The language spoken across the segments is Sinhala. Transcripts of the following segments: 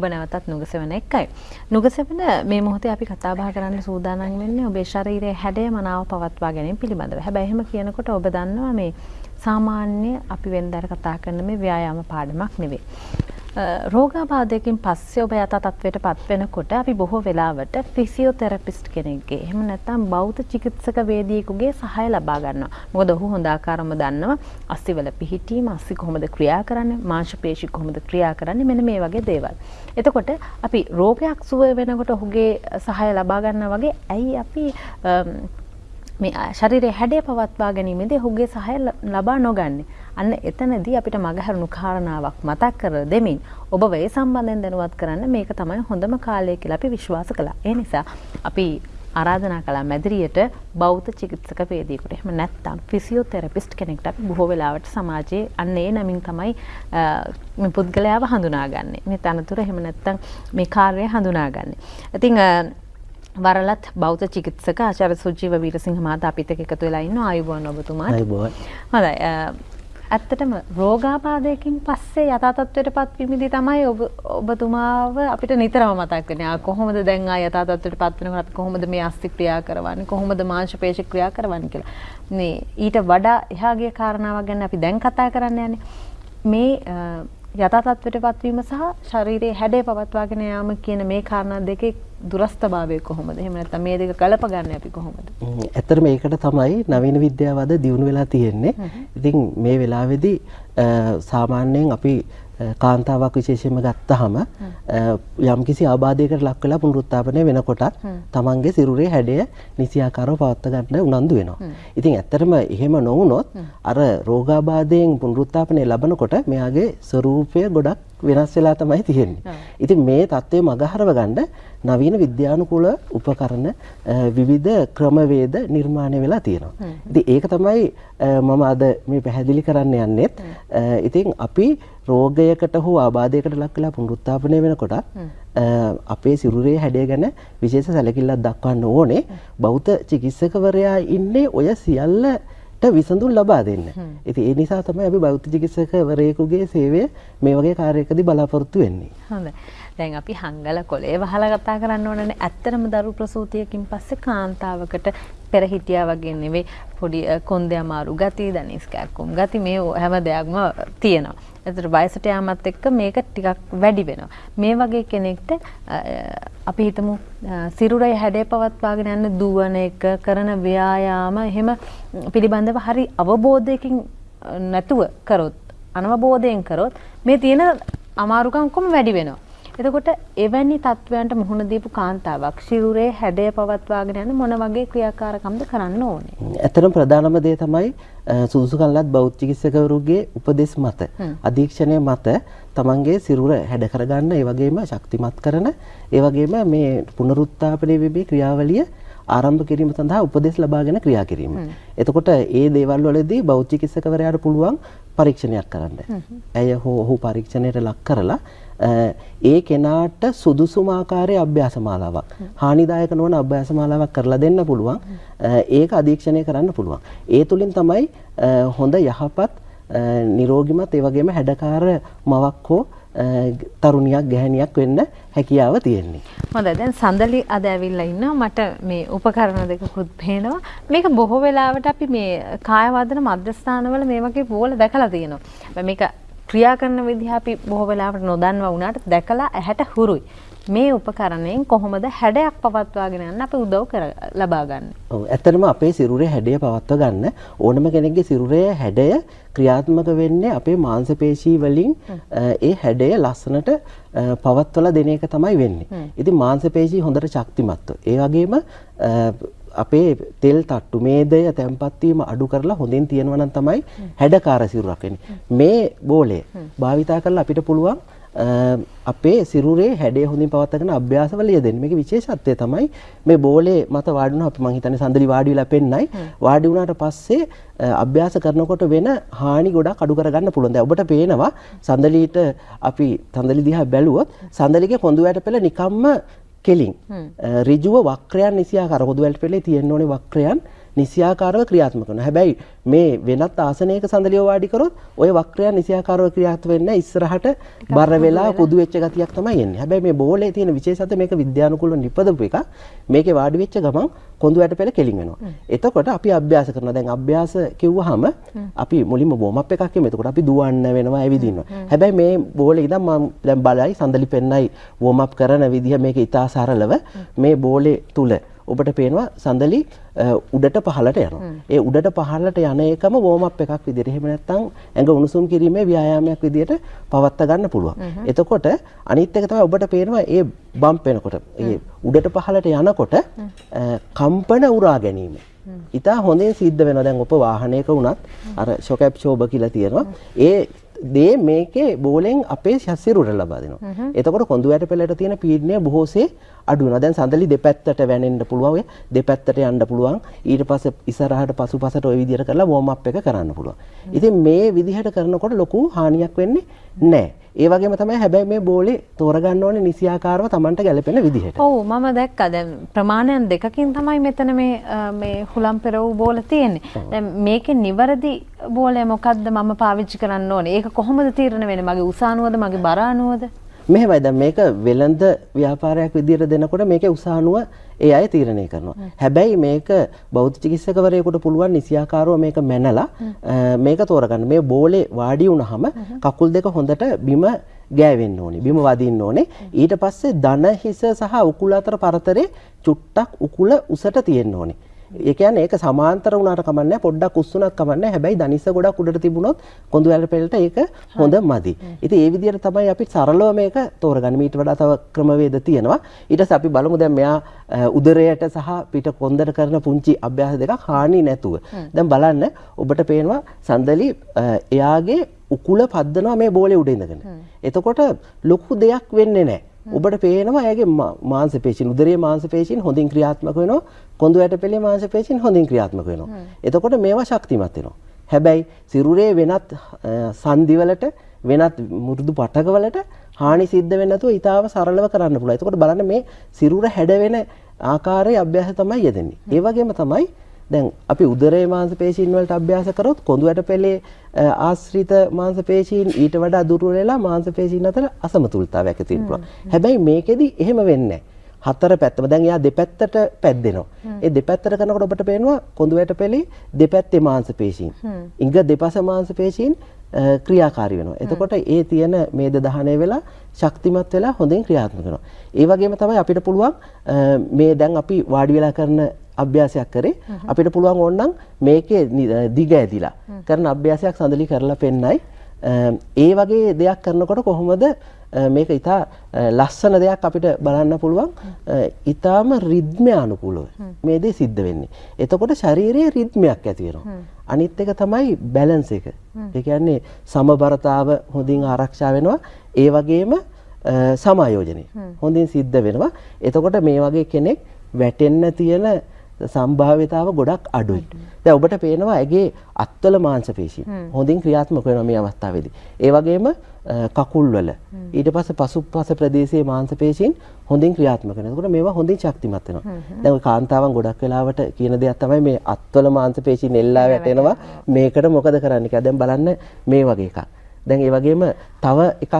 ඔබ නැවතත් නුගසෙවන එක්කයි. නුගසෙවන මේ මොහොතේ අපි කතා බහ කරන්න සූදානම් වෙන්නේ ඔබේ ශරීරයේ හැඩය මනාව පවත්වා ගැනීම පිළිබඳව. හැබැයි එහෙම කියනකොට ඔබ දන්නවා මේ සාමාන්‍ය අපි වෙනදාට කතා කරන මේ ව්‍යායාම පාඩමක් නෙවෙයි. රෝගාබාධයකින් පස්සේ ඔබ යථා තත්ත්වයට පත් වෙනකොට අපි බොහෝ වෙලාවට ෆිසියෝതെරපිස්ට් කෙනෙක්ගේ එහෙම නැත්නම් බෞද්ධ චිකිත්සක වේදිකෙකුගේ සහාය ලබා ගන්නවා. මොකද ඔහු හොඳ ආකාරම දන්නවා අස්සිවල පිහිටීම, අස්සි කොහොමද ක්‍රියා කරන්නේ, මාංශපේශි කොහොමද ක්‍රියා කරන්නේ මෙන්න මේ වගේ දේවල්. එතකොට අපි රෝගයක් සුව වෙනකොට ඔහුගේ සහාය ලබා ගන්නවා වගේ ඇයි අපි මේ ශරීරයේ හැඩය පවත්වා ගැනීමේදී ඔහුගේ සහාය ලබා නොගන්නේ. අන්න එතනදී අපිට මගහැරුණු කාරණාවක් මතක් කර දෙමින් ඔබ වේ සම්බන්ධයෙන් දැනුවත් කරන්න මේක තමයි හොඳම කාලය කියලා අපි විශ්වාස කළා. ඒ නිසා අපි ආරාධනා කළා මැදිරියට බෞද්ධ චිකිත්සක වේදිකෙකුට. එහෙම නැත්නම් ෆිසියෝതെරපිස්ට් කෙනෙක්ට අපි බොහෝ වෙලාවට සමාජයේ අන්න ඒ නමින් තමයි මේ පුද්ගලයාව හඳුනාගන්නේ. මේ තනතුර එහෙම නැත්නම් මේ කාර්යය හඳුනාගන්නේ. ඉතින් වරලත් බෞද්ධ චිකිත්සක ආචාර්ය සුජීව වීරසිංහ මහතා අපිත් එක්ක එකතු වෙලා ඉන්නවා ආයුබෝවන් ඔබතුමාට. ආයුබෝවන්. හොඳයි. ඇත්තටම රෝගාබාධයකින් පස්සේ යථා තත්ත්වයට පත්වීමේදී තමයි ඔබ ඔබතුමාව අපිට නිතරම මතක් වෙන්නේ. ආ කොහොමද දැන් ආ යථා තත්ත්වයට පත් වෙනකොට අපි කොහොමද මේ අස්ථි ක්‍රියා කරවන්නේ? කොහොමද මාංශ පේශි ක්‍රියා කරවන්නේ කියලා. මේ ඊට වඩා එහා ගිය කාරණාවක් ගැන අපි දැන් කතා කරන්න යන්නේ. මේ යථා තත්ත්වයට පත්වීම සහ ශරීරයේ හැඩය පවත්වාගෙන යාම කියන මේ කාරණා දෙකේ දුරස්ථභාවය කොහොමද? එහෙම නැත්නම් මේ දෙක ගලප ගන්න අපි කොහොමද? ඇත්තට මේකට තමයි නවීන විද්‍යාව අද දියුණු වෙලා තියෙන්නේ. ඉතින් මේ වෙලාවේදී සාමාන්‍යයෙන් අපි කාන්තාවක් විශේෂයෙන්ම ගත්තහම යම්කිසි ආබාධයකට ලක් වෙලා පුනරුත්ථාපනය වෙනකොටත් තමන්ගේ සිරුරේ හැඩය නිසියාකාරව පවත්වා ගන්න උනන්දු වෙනවා. ඉතින් ඇත්තටම එහෙම නොවුනොත් අර රෝගාබාධයෙන් පුනරුත්ථාපනය ලබනකොට මෙයාගේ ස්වરૂපය ගොඩක් වෙනස් වෙලා තමයි තියෙන්නේ. ඉතින් මේ தත්ත්වය මගහරව ගන්න නවීන විද්‍යානුකූල උපකරණ විවිධ ක්‍රමවේද නිර්මාණය වෙලා තියෙනවා. ඉතින් ඒක තමයි මම අද මේ පැහැදිලි කරන්න යන්නේත්. ඉතින් අපි රෝගයකට හෝ ආබාධයකට ලක් වෙලා පුනරුත්ථාපනය වෙනකොට අපේ සිරුරේ හැඩය ගැන විශේෂ සැලකිල්ලක් දක්වන්න ඕනේ. බෞද්ධ චිකිත්සකවරයා ඉන්නේ ඔය සියල්ලට විසඳුම් ලබා දෙන්න. ඉතින් ඒ නිසා තමයි අපි බෞද්ධ චිකිත්සකවරයෙකුගේ සේවය මේ වගේ කාර්යයකදී බලාපොරොත්තු වෙන්නේ. හොඳයි. දැන් අපි හංගල කොලේ වහලා කතා කරන්න ඕනනේ. ඇත්තටම දරු ප්‍රසූතියකින් පස්සේ කාන්තාවකට පෙර හිටියා වගේ නෙවෙයි පොඩි කොන්දේ අමාරු ගති, දනිස් කැක්කුම් ගති මේ හැම දෙයක්ම තියෙනවා. එතකොට වයසට යාමත් එක්ක මේක ටිකක් වැඩි වෙනවා. මේ වගේ කෙනෙක්ට අපි හිතමු සිරුරේ හැඩය පවත්වාගෙන යන දුවන එක කරන ව්‍යායාම එහෙම පිළිබඳව හරි අවබෝධයකින් නැතුව කරොත් අනවබෝධයෙන් කරොත් මේ තියෙන අමාරුකම් කොම වැඩි වෙනවා. එතකොට එවැනි තත්වයන්ට මුහුණ දීපු කාන්තාවක් ශිරුරේ හැඩය පවත්වාගෙන යන මොන වගේ ක්‍රියාකාරකම්ද කරන්න ඕනේ? ඇත්තටම ප්‍රධානම දේ තමයි සුදුසුකම්ලත් බෞද්ධ චිකිත්සකවරුගේ උපදෙස් මත අධීක්ෂණය මත තමන්ගේ සිරුර හැඩ කරගන්න ඒ වගේම ශක්තිමත් කරන ඒ වගේම මේ පුනරුත්ථාපනය වෙමේ ක්‍රියාවලිය ආරම්භ කිරීම සඳහා උපදෙස් ලබාගෙන ක්‍රියා කිරීම. එතකොට ඒ දේවල් වලදී බෞද්ධ චිකිත්සකවරයාට පුළුවන් පරීක්ෂණයක් කරන්න. ඇය හෝ ඔහු පරීක්ෂණයට ලක් කරලා ඒ කෙනාට සුදුසුම ආකාරයේ අභ්‍යාස මාලාවක් හානිදායක නොවන අභ්‍යාස මාලාවක් කරලා දෙන්න පුළුවන්. ඒක අධීක්ෂණය කරන්න පුළුවන්. ඒ තුලින් තමයි හොඳ යහපත් නිරෝගිමත් ඒ වගේම හැඩකාර මවක් හෝ තරුණියක් ගැහණියක් වෙන්න හැකියාව තියෙන්නේ. හොඳයි දැන් සඳලි අද ඇවිල්ලා ඉන්නවා මට මේ උපකරණ දෙකකුත් පේනවා. මේක බොහෝ වෙලාවට අපි මේ කාය වර්ධන මධ්‍යස්ථානවල මේ වගේ බෝල දැකලා තියෙනවා. මේක ක්‍රියා කරන විදිහ අපි බොහෝ වෙලාවට නොදන්වා වුණාට දැකලා ඇහැට හුරුයි. මේ උපකරණයෙන් කොහොමද හැඩයක් පවත්වාගෙන යන්න අපි උදව් කර ලබා ගන්න. ඔව් ඇත්තටම අපේ සිරුරේ හැඩය පවත්වා ගන්න ඕනම කෙනෙක්ගේ සිරුරේ හැඩය ක්‍රියාත්මක වෙන්නේ අපේ මාංශ පේශී වලින් ඒ හැඩය ලස්සනට පවත්වලා දෙන එක තමයි වෙන්නේ. ඉතින් මාංශ පේශී හොඳට ශක්තිමත්ව. ඒ වගේම අපේ තෙල් තට්ටු මේදය තැන්පත් වීම අඩු කරලා හොඳින් තියෙනවා නම් තමයි හැඩකාර සිරුරක් වෙන්නේ. මේ බෝලය භාවිතා කරලා අපිට පුළුවන් අපේ සිරුරේ හැඩය හොඳින් පවත්වාගෙන අභ්‍යාසවල යෙදෙන්න. මේකේ විශේෂත්වය තමයි මේ බෝලේ මත වාඩි වුණා අපි මං හිතන්නේ සඳලි වාඩි වෙලා පෙන්නයි. වාඩි වුණාට පස්සේ අභ්‍යාස කරනකොට වෙන හානි ගොඩක් අඩු කරගන්න පුළුවන්. දැන් ඔබට පේනවා සඳලිට අපි සඳලි දිහා බැලුවොත් සඳලිගේ කොඳු වැට පෙළ නිකම්ම කෙලින්. ඍජුව වක්‍රයන් නිසියාකාර හොදු වැට පෙළේ තියෙන්න ඕනේ වක්‍රයන් නිසියාකාරව ක්‍රියාත්මක කරනවා. හැබැයි මේ වෙනත් ආසනයක සඳලිය වාඩි කරොත් ওই වක්‍රයන් නිසියාකාරව ක්‍රියාත්මක වෙන්නේ ඉස්සරහට බර වෙලා කුදු වෙච්ච ගතියක් තමයි එන්නේ. හැබැයි මේ බෝලේ තියෙන විශේෂත්වය මේක විද්‍යානුකූලව නිපදවපු එක. මේකේ වාඩි වෙච්ච ගමන් කොඳු වැට පෙළ කෙලින් වෙනවා. එතකොට අපි අභ්‍යාස කරනවා. දැන් අභ්‍යාස කිව්වහම අපි මුලින්ම වෝම් අප් එකක් කියමු. එතකොට අපි දුවන්න වෙනවා, ඇවිදිනවා. හැබැයි මේ බෝලේ ඉඳන් මම දැන් බලයි සඳලි පෙන්නයි වෝම් අප් කරන විදිහ මේක ඉතා සරලව මේ බෝලේ තුල ඔබට පේනවා සඳලි උඩට පහළට යනවා. ඒ උඩට පහළට යන එකම වෝම් අප් එකක් විදිහට. එහෙම නැත්නම් ඇඟ උණුසුම් කිරීමේ ව්‍යායාමයක් විදිහට පවත්වා ගන්න පුළුවන්. එතකොට අනිත් එක තමයි ඔබට පේනවා ඒ බම්ප් වෙනකොට ඒ උඩට පහළට යනකොට කම්පන උරා ගැනීම. ඉතා හොඳින් සිද්ධ වෙනවා. දැන් ඔබ වාහනයක වුණත් අර ෂොක් ඇබ්සෝබර් කියලා තියෙනවා. ඒ දේ මේකේ බෝලෙන් අපේ ශස්සිරුවට ලබා දෙනවා. එතකොට කොඳු වැට පෙළට තියෙන පීඩනය බොහෝසේ අඩු වෙනවා. දැන් සඳලි දෙපැත්තට වැනෙන්න පුළුවන්. දෙපැත්තට යන්න පුළුවන්. ඊට පස්සේ ඉස්සරහට පසුපසට ওই විදිහට කරලා වෝම් අප් එක කරන්න පුළුවන්. ඉතින් මේ විදිහට කරනකොට ලොකු හානියක් වෙන්නේ නැහැ. ඒ වගේම තමයි හැබැයි මේ බෝලේ තෝරගන්න ඕනේ නිසියාකාරව Tamanට ගැලපෙන විදිහට. ඔව් මම දැක්කා දැන් ප්‍රමාණයන් දෙකකින් තමයි මෙතන මේ මේ හුලම් පෙරවූ බෝල තියෙන්නේ. දැන් මේකේ නිවැරදි බෝලය මොකද්ද මම පාවිච්චි කරන්න ඕනේ? ඒක කොහොමද තීරණය වෙන්නේ? මගේ උසානුවද මගේ බර අනුවද? මෙහෙමයි දැන් මේක වෙළඳ ව්‍යාපාරයක් විදිහට දෙනකොට මේකේ උසානුව ඒ අය තීරණය කරනවා. හැබැයි මේක බෞද්ධ චිකිත්සකවරයෙකුට පුළුවන් නිසියාකාරව මේක මැනලා මේක තෝරගන්න. මේ බෝලේ වාඩි වුණාම කකුල් දෙක හොඳට බිම ගෑවෙන්න ඕනේ. බිම වදින්න ඕනේ. ඊට පස්සේ දන හිස සහ උකුල අතර පරතරේ චුට්ටක් උකුල උසට තියෙන්න ඕනේ. ඒ කියන්නේ ඒක සමාන්තර වුණාට කමන්නේ පොඩ්ඩක් උස්සුණත් කමන්නේ හැබැයි දනිස්ස ගොඩක් උඩට තිබුණොත් කොඳු වැල පෙළට ඒක හොඳ මදි. ඉතින් ඒ විදිහට තමයි අපි සරලව මේක තෝරගන්නේ. ඊට වඩා තව ක්‍රමවේද තියෙනවා. ඊට පස්සේ අපි බලමු දැන් මෙයා උදරයට සහ පිට කොන්දට කරන පුංචි අභ්‍යාස දෙකක් හානි නැතුව. දැන් බලන්න ඔබට පේනවා සඳලි එයාගේ උකුල පද්දනවා මේ බෝලේ උඩ ඉඳගෙන. එතකොට ලොකු දෙයක් වෙන්නේ නැහැ. ඔබට පේනවා ඇගේ මාංශ පේශීන් උදරයේ මාංශ පේශීන් හොඳින් ක්‍රියාත්මක වෙනවා කොඳු ඇටපෙළේ මාංශ පේශීන් හොඳින් ක්‍රියාත්මක වෙනවා. එතකොට මේවා ශක්තිමත් වෙනවා. හැබැයි සිරුරේ වෙනත් සංදිවලට වෙනත් මුරුදු පටකවලට හානි සිද්ධ වෙන්නේ නැතුව ඊටාව සරලව කරන්න පුළුවන්. එතකොට බලන්න මේ සිරුර හැඩවෙන ආකාරයේ අභ්‍යාස තමයි යෙදෙන්නේ. ඒ වගේම තමයි දැන් අපි උදරයේ මාංශ පේශීන් වලට අභ්‍යාස කරොත් කොඳු ඇටපෙළේ ආශ්‍රිත මාංශ පේශීන් ඊට වඩා දුර්වල වෙලා මාංශ පේශීන් අතර අසමතුලිතතාවයක් ඇති වෙනවා. හැබැයි මේකෙදි එහෙම වෙන්නේ හතර පැත්තම දැන් එයා දෙපැත්තට පැද්දෙනවා. ඒ දෙපැත්තට කරනකොට ඔබට පේනවා කොඳු ඇටපෙළේ දෙපැත්තේ මාංශ පේශීන්. ඉංග දෙපස මාංශ පේශීන් ක්‍රියාකාරී වෙනවා. එතකොට ඒ තියෙන මේද දහනය වෙලා ශක්තිමත් වෙලා හොඳින් ක්‍රියාත්මක වෙනවා. ඒ වගේම තමයි අපිට පුළුවන් මේ දැන් අපි වාඩි වෙලා කරන අභ්‍යාසයක් කරේ. අපිට පුළුවන් ඕනනම් මේකේ දිග ඇදිලා කරන අභ්‍යාසයක් සඳලි කරලා පෙන්නයි ඒ වගේ දෙයක් කරනකොට කොහොමද මේක ඉතා ලස්සන දෙයක් අපිට බලන්න පුළුවන් ඉතාම රිද්මය අනුකූලව මේ දේ සිද්ධ වෙන්නේ. එතකොට ශරීරයේ රිද්මයක් ඇති වෙනවා. අනිත් එක තමයි බැලන්ස් එක. ඒ කියන්නේ සමබරතාව හොඳින් ආරක්ෂා වෙනවා. ඒ වගේම සමායෝජනය හොඳින් සිද්ධ වෙනවා. එතකොට මේ වගේ කෙනෙක් වැටෙන්න තියෙන සම්භාවිතාව ගොඩක් අඩුයි. දැන් ඔබට පේනවා ඇගේ අත්වල මාංශ පේශී හොඳින් ක්‍රියාත්මක වෙනවා මේ අවස්ථාවේදී. ඒ වගේම කකුල්වල ඊට පස්සේ පසුපස ප්‍රදේශයේ මාංශ පේශීන් හොඳින් ක්‍රියාත්මක වෙනවා. එතකොට මේවා හොඳින් ශක්තිමත් වෙනවා. දැන් ඔය කාන්තාවන් ගොඩක් වෙලාවට කියන දෙයක් තමයි මේ අත්වල මාංශ පේශීන් එල්ලා වැටෙනවා. මේකට මොකද කරන්න කියලා. දැන් බලන්න මේ වගේ එකක්. දැන් ඒ වගේම තව එකක්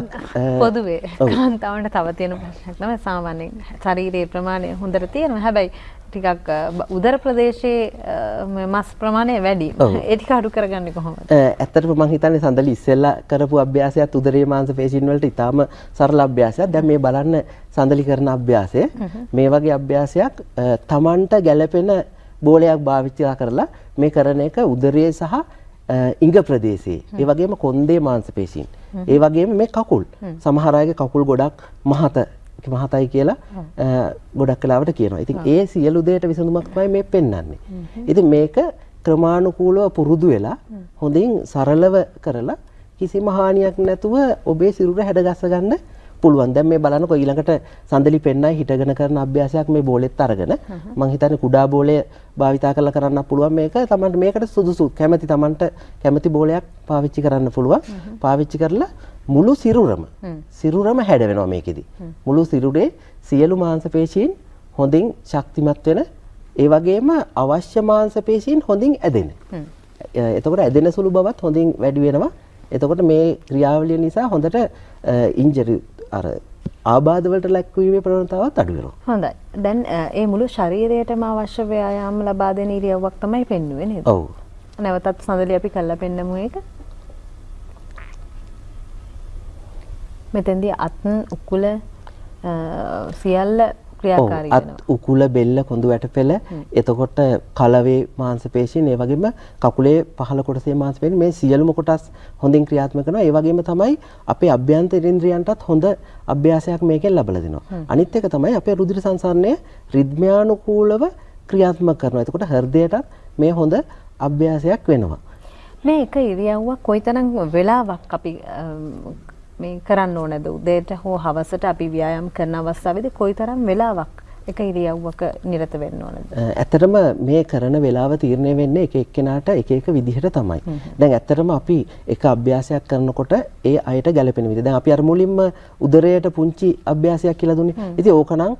පොදුවේ කාන්තාවන්ට තව තියෙන ප්‍රශ්නයක් තමයි සාමාන්‍යයෙන් ශරීරයේ ප්‍රමාණය හොඳට තියෙනවා. හැබැයි ටිකක් උදර ප්‍රදේශයේ මස් ප්‍රමාණය වැඩි. ඒ ටික අඩු කරගන්නේ කොහොමද? ඇත්තටම මම හිතන්නේ සඳලි ඉස්සෙල්ලා කරපු අභ්‍යාසයත් උදරයේ මාංශ පේශීන් වලට ඉතාම සරල අභ්‍යාසයක්. දැන් මේ බලන්න සඳලි කරන අභ්‍යාසය. මේ වගේ අභ්‍යාසයක් Tamanට ගැළපෙන බෝලයක් භාවිත කරලා මේ කරන එක උදරයේ සහ ඉංග ප්‍රදේශයේ. ඒ වගේම කොන්දේ මාංශ පේශීන්. ඒ වගේම මේ කකුල්. සමහර අයගේ කකුල් ගොඩක් මහත මහතයි කියලා ගොඩක් කලාවට කියනවා. ඉතින් ඒ සියලු දේට විසඳුමක් තමයි මේ පෙන්වන්නේ. ඉතින් මේක ක්‍රමානුකූලව පුරුදු වෙලා හොඳින් සරලව කරලා කිසිම හානියක් නැතුව ඔබේ සිරුර හැඩගස්ස ගන්න පුළුවන්. දැන් මේ බලනකො ඊළඟට සඳලි පෙන්නයි හිටගෙන කරන අභ්‍යාසයක් මේ බෝලෙත් අරගෙන මම හිතන්නේ කුඩා බෝලය භාවිතා කරලා කරන්න පුළුවන් මේක තමන්ට මේකට සුදුසු කැමැති තමන්ට කැමැති බෝලයක් පාවිච්චි කරන්න පුළුවන්. පාවිච්චි කරලා මුළු සිරුරම සිරුරම හැඩ වෙනවා මේකෙදි. මුළු සිරුරේ සියලු මාංශ පේශීන් හොඳින් ශක්තිමත් වෙන ඒ වගේම අවශ්‍ය මාංශ පේශීන් හොඳින් ඇදෙන. එතකොට ඇදෙන සුළු බවත් හොඳින් වැඩි වෙනවා. එතකොට මේ ක්‍රියාවලිය නිසා හොඳට ඉන්ජරි අර ආබාධ වලට ලැක්වීමේ ප්‍රවණතාවත් අඩු වෙනවා. හොඳයි. දැන් ඒ මුළු ශරීරයටම අවශ්‍ය ව්‍යායාම ලබා දෙන ඉරියව්වක් තමයි පෙන්වුවේ නේද? ඔව්. නැවතත් සඳලි අපි කළා පෙන්නමු ඒක. මෙතෙන්දී අත් උකුල සියල්ල අත් උකුල බෙල්ල කොඳු වැටපෙළ එතකොට කලවේ මාංශ පේශීන් ඒ වගේම කකුලේ පහළ කොටසේ මාංශ පේශීන් මේ සියලුම කොටස් හොඳින් ක්‍රියාත්මක කරනවා ඒ වගේම තමයි අපේ අභ්‍යන්තර ඉන්ද්‍රියන්ටත් හොඳ අභ්‍යාසයක් මේකෙන් ලැබලා දෙනවා. අනිත් එක තමයි අපේ රුධිර සංසරණය රිද්මයානුකූලව ක්‍රියාත්මක කරනවා. එතකොට හෘදයටත් මේ හොඳ අභ්‍යාසයක් වෙනවා. මේ එක ඉරියව්වක් කොයිතරම් වෙලාවක් අපි මේ කරන්න ඕනද උදේට හෝ හවසට අපි ව්‍යායාම් කරන අවස්ථාවේදී කොයිතරම් වෙලාවක් එක ඉරියව්වක නිරත වෙන්න ඕනද? ඇත්තටම මේ කරන වෙලාව තීරණය වෙන්නේ එක එක්කෙනාට එක එක විදිහට තමයි. දැන් ඇත්තටම අපි එක අභ්‍යාසයක් කරනකොට ඒ අයට ගැළපෙන විදිහ. දැන් අපි අර මුලින්ම උදරයට පුංචි අභ්‍යාසයක් කියලා දුන්නේ. ඉතින් ඕකනම්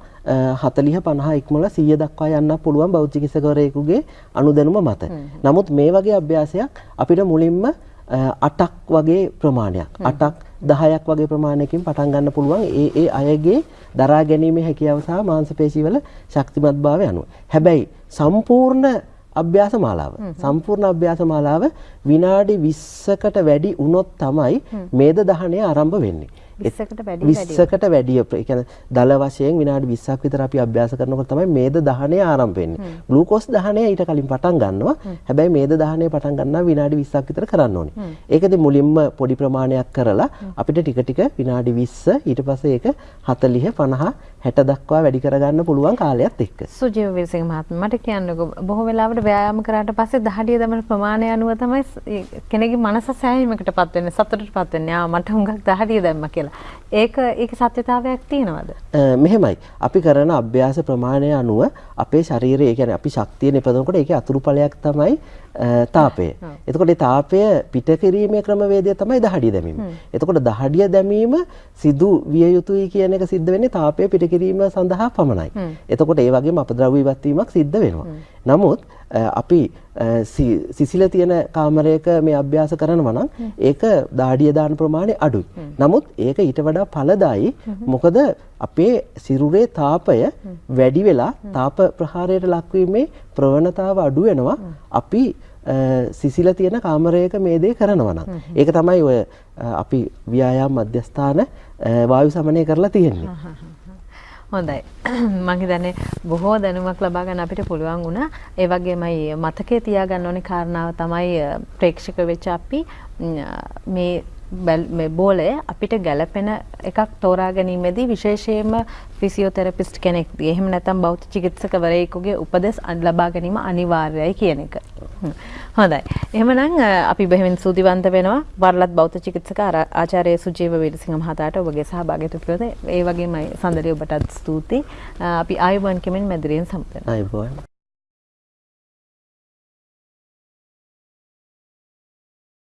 40 50 ඉක්මවලා 100 දක්වා යන්න පුළුවන් බෞද්ධ චිකිත්සකවරයෙකුගේ අනුදැනුම මත. නමුත් මේ වගේ අභ්‍යාසයක් අපිට මුලින්ම 8ක් වගේ ප්‍රමාණයක් 8ක් 10ක් වගේ ප්‍රමාණයකින් පටන් ගන්න පුළුවන් ඒ ඒ අයගේ දරා ගැනීමේ හැකියාව සහ මාංශපේශීවල ශක්තිමත්භාවය අනුව. හැබැයි සම්පූර්ණ අභ්‍යාස මාලාව සම්පූර්ණ අභ්‍යාස මාලාව විනාඩි 20කට වැඩි වුණොත් තමයි මේද දහණය ආරම්භ වෙන්නේ. 20කට වැඩි 20කට වැඩි ඒ කියන්නේ දල වශයෙන් විනාඩි 20ක් විතර අපි අභ්‍යාස කරනකොට තමයි මේද දහණය ආරම්භ වෙන්නේ. ග්ලූකෝස් දහණය ඊට කලින් පටන් ගන්නවා. හැබැයි මේද දහණය පටන් ගන්නවා විනාඩි 20ක් විතර කරන්න ඕනේ. ඒකදී මුලින්ම පොඩි ප්‍රමාණයක් කරලා අපිට ටික ටික විනාඩි 20 ඊට පස්සේ ඒක 40 50 60 දක්වා වැඩි කරගන්න පුළුවන් කාලයත් එක්ක. සුජීව විරසිංහ මහත්මයා මට කියන්නකෝ බොහෝ වෙලාවට ව්‍යායාම කරාට පස්සේ දහඩිය දමන ප්‍රමාණය අනුව තමයි කෙනෙකුගේ මනස සෑහීමකටපත් වෙන්නේ සතුටටපත් වෙන්නේ. ආ මට හුඟක් දහඩිය දැම්මා කියලා. ඒක ඒක සත්‍යතාවයක් තියෙනවද? මෙහෙමයි. අපි කරන අභ්‍යාස ප්‍රමාණය අනුව අපේ ශරීරය, කියන්නේ අපි ශක්තිය නිපදවනකොට ඒකේ අතුරුඵලයක් තමයි තාපය. එතකොට තාපය පිට කිරීමේ ක්‍රමවේදය තමයි දහඩිය දැමීම. එතකොට දහඩිය දැමීම සිදු විය යුතුයි කියන එක සිද්ධ වෙන්නේ තාපය පිට කිරීම සඳහා පමණයි. එතකොට ඒ වගේම අපද්‍රව්‍ය ඉවත් වීමක් සිද්ධ වෙනවා. නමුත් අපි සිසිල තියෙන කාමරයක මේ අභ්‍යාස කරනවා නම් ඒක දාඩිය දාන ප්‍රමාණය අඩුයි. නමුත් ඒක ඊට වඩා ඵලදායි. මොකද අපේ සිරුරේ තාපය වැඩි වෙලා තාප ප්‍රහාරයට ලක්වීමේ ප්‍රවණතාව අඩු වෙනවා. අපි සිසිල තියෙන කාමරයක මේ දේ කරනවා නම්. ඒක තමයි ඔය අපි ව්‍යායාම මධ්‍යස්ථාන වායු සමනය කරලා තියෙන්නේ. හොඳයි මං හිතන්නේ බොහෝ දැනුමක් ලබා ගන්න අපිට පුළුවන් වුණා. ඒ වගේමයි මතකයේ තියාගන්න ඕනේ කාරණාව තමයි ප්‍රේක්ෂක වෙච්ච අපි මේ මේ බෝලය අපිට ගැළපෙන එකක් තෝරා ගැනීමේදී විශේෂයෙන්ම ෆිසියෝതെරපිස්ට් කෙනෙක්ගේ එහෙම නැත්නම් බෞද්ධ චිකිත්සකවරයෙකුගේ උපදෙස් ලබා ගැනීම අනිවාර්යයි කියන එක. හොඳයි. එහෙමනම් අපි බෙහෙවින් සූතිවන්ත වෙනවා වරලත් බෞද්ධ චිකිත්සක ආචාර්ය සුජීව වීරසිංහ මහතාට ඔබගේ සහභාගීත්වය පිළිබඳ ඒ වගේමයි සඳරි ඔබටත් ස්තුතියි. අපි ආයුබෝවන් කෙමෙන් මැදිරියෙන් සම්පූර්ණ. ආයුබෝවන්.